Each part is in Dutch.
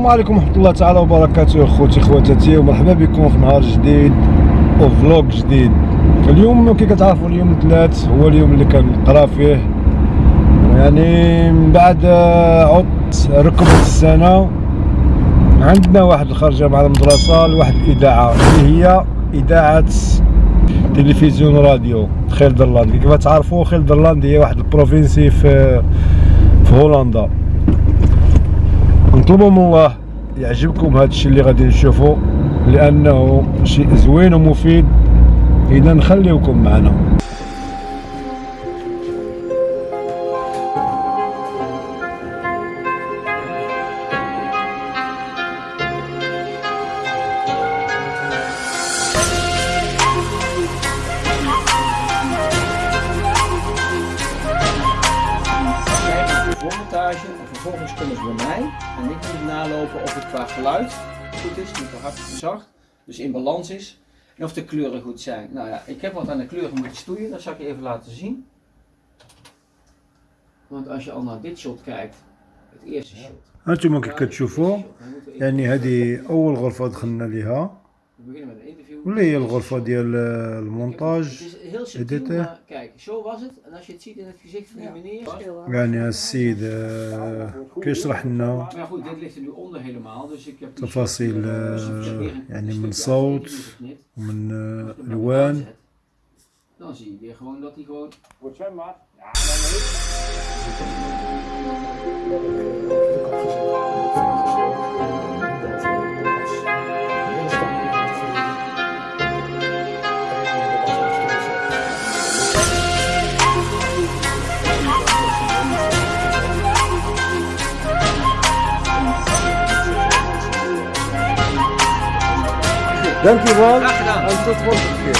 السلام عليكم ورحمة الله تعالى وبركاته أخوتي خواتاتي ومرحبا بكم في نهار جديد وفلوق جديد. اليوم كي كتعرفوا اليوم الثلاث هو اليوم اللي كنقرا فيه. يعني من بعد عط ركبة السنة عندنا واحد الخرجة مع المدرسة لواحد الإذاعة اللي هي إذاعة تلفزيون راديو خيل درلاند كيف تعرفوا خيل درلاند هي واحد البروفينسي في في هولندا. نطلبوا من الله يعجبكم هذا الشيء اللي غادي نشوفوا لأنه شيء زوين ومفيد. إذا نخليوكم معنا. montage en vervolgens komen ze bij mij en ik moet nalopen of het qua geluid goed is, niet te hard of te zacht, dus in balans is en of de kleuren goed zijn. Nou ja, ik heb wat aan de kleuren moeten stoeien, dat zal ik je even laten zien. Want als je al naar dit shot kijkt, het eerste shot. هانتوما كي كتشوفوا Dan moeten we even- يعني هذه اول غرفه دخلنا ليها اللي هي الغرفه ديال المونتاج ديتي يعني السيد كيشرح لنا تفاصيل يعني من صوت ومن الوان Dan zie je gewoon dat hij gewoon... Wordt zwembaar? Ja, dan weet. Dankjewel Graag gedaan. en tot volgende keer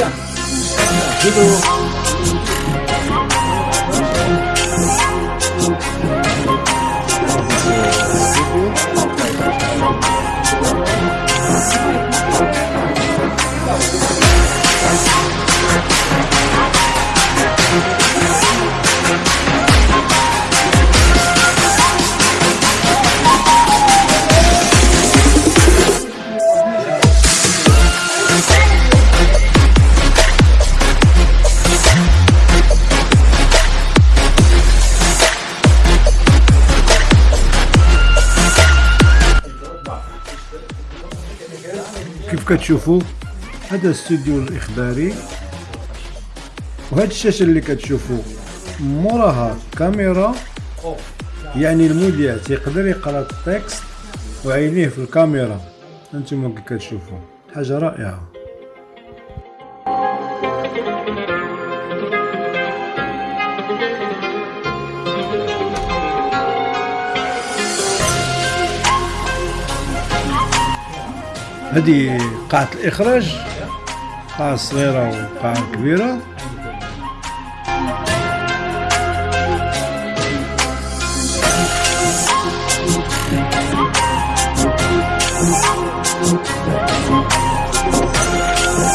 كيف كتشوفوا؟ هذا الاستوديو الإخباري. وهذه الشاشة اللي كتشوفوا موراها كاميرا. يعني المذيع تيقدر يقرأ التكست وعينيه في الكاميرا. أنتم كتشوفوا. حاجة رائعة. هذه قاعة الإخراج قاعة صغيرة وقاعة كبيرة.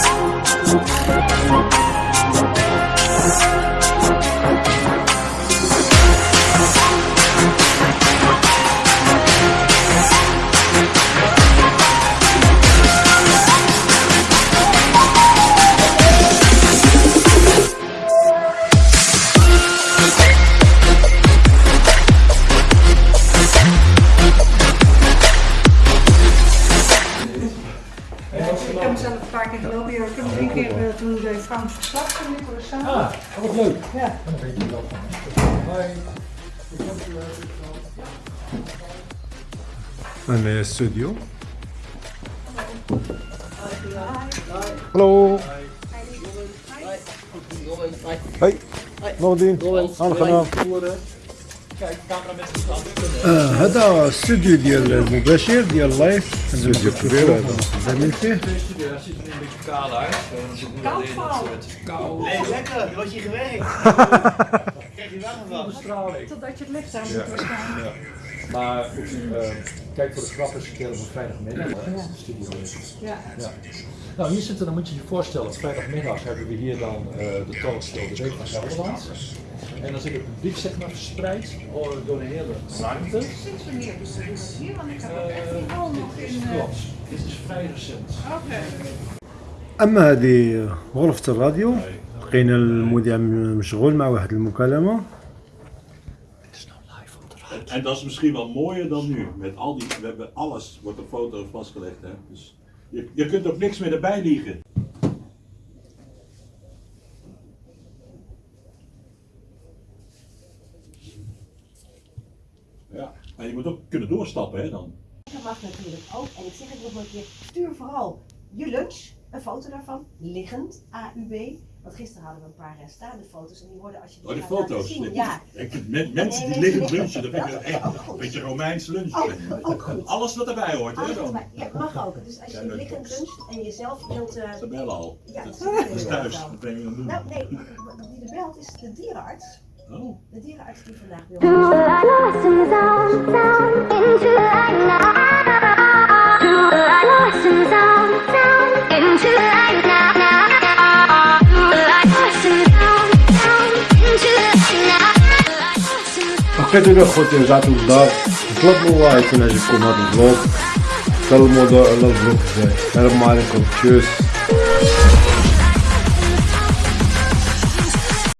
Ik een. Ja, Ik heb drie keer eh, toen de Frans verslag van Nicolas samen. Ah, wat leuk Ja. Een studio. Hallo. Hoi. Nordin. aangenaam. آه هذا استوديو ديال المباشر ديال اللايف استوديو كبير هذا. زميل فيه Nee, lekker. Je was hier gewerkt. Krijg je warm van. Totdat je het licht aan moet waarschijnlijk. Maar goed, eh, kijk voor de grap eens een keer op een vrijdagmiddag. hè, Ja. de studio is. Ja. Ja. Nou, hier zitten, dan moet je je voorstellen, vrijdagmiddag hebben we hier dan eh, de talkshow De Week van Gelderland. En dan zit het publiek zeg maar verspreid oh, door de hele ruimte. Sinds wanneer doen we dat hier? Want ik heb ook echt Eh, die hal nog in... eh, Klopt, dit is vrij recent. Oké. اما هذه غرفة الراديو لقينا المذيع مشغول مع واحد المكالمة En dat is misschien wel mooier dan nu. Met al die, we hebben alles, wordt op foto vastgelegd. Hè? Dus je, je kunt ook niks meer erbij liegen. Ja, maar je moet ook kunnen doorstappen hè dan. Dat mag natuurlijk ook. En ik zeg het nog een keer, stuur vooral je lunch, een foto daarvan, liggend, AUB. Want gisteren hadden we een paar staande foto's en die worden als je Oh, die foto's. zien. Ja, Ik vind men- mensen die liggen lunchen, dat vind ik echt goed. een beetje Romeins lunchen. ook, ook goed. Alles wat erbij hoort hè Alles dan. erbij. Ja, mag ook. Dus als je Ja, liggend luncht en jezelf wilt... eh, Ze bellen al. ja, dat, dat dat is is thuis, dat ben je aan doen. Nou, nee, wie er belt is de dierenarts. Oh. De dierenarts die vandaag bij some بقيتوا لي خوتي رجعتوا للدار نطلب الله يكون عجبكم هذا الفلوق حتى الموضوع على الفلوق ديالي السلام عليكم تشوس